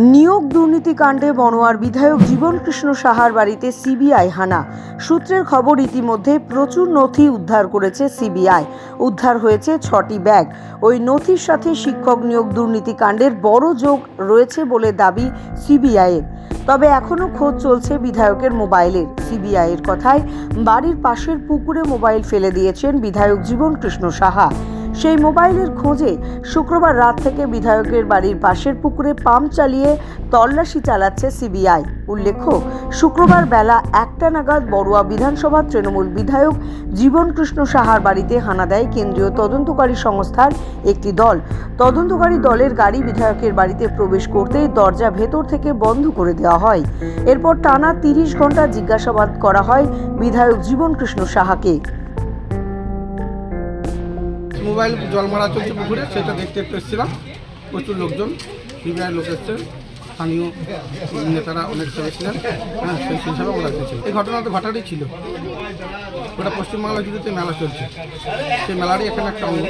নিয়োগ দুর্নীতিকাণ্ডে বনোয়ার বিধায়ক জীবন কৃষ্ণ সাহার বাড়িতে সিবিআই হানা। সূত্রের খবর, ইতিমধ্যে প্রচুর নথি উদ্ধার করেছে সিবিআই। উদ্ধার হয়েছে ছটি ব্যাগ। ওই নথির সাথে শিক্ষক নিয়োগ দুর্নীতিকাণ্ডের বড় যোগ রয়েছে বলে দাবি সিবিআইয়ের তবে এখনও খোঁজ চলছে বিধায়কের মোবাইলের। সিবিআইয়ের কথায়, বাড়ির পাশের পুকুরে মোবাইল ফেলে দিয়েছেন বিধায়ক জীবন কৃষ্ণ সাহা। সেই মোবাইলের খোঁজে শুক্রবার রাত থেকে বিধায়কের বাড়ির পাশের পুকুরে পাম্প চালিয়ে তল্লাশি চালাচ্ছে সিবিআই। উল্লেখ্য, শুক্রবার বেলা একটা নাগাদ বড়ুয়া বিধানসভা তৃণমূল বিধায়ক জীবন কৃষ্ণ সাহার বাড়িতে হানা দেয় কেন্দ্রীয় তদন্তকারী সংস্থার একটি দল। তদন্তকারী দলের গাড়ি বিধায়কের বাড়িতে প্রবেশ করতেই দরজা ভেতর থেকে বন্ধ করে দেওয়া হয়। এরপর টানা তিরিশ ঘণ্টা জিজ্ঞাসাবাদ করা হয় বিধায়ক জীবন কৃষ্ণ সাহাকে। মোবাইল জল মারা চলছে পুকুরে, সেটা দেখতে একটু এসেছিলাম। প্রচুর লোকজন, সিবিআই লোক এসছে, স্থানীয় নেতারা অনেক চলেছিলেন হ্যাঁ সেই হিসাবে আমরা এসেছি এই ঘটনা তো ঘটারই ছিল। ওটা পশ্চিমবাংলা জুড়েতে মেলা চলছে। সেই মেলারই এখানে একটা অঙ্গ।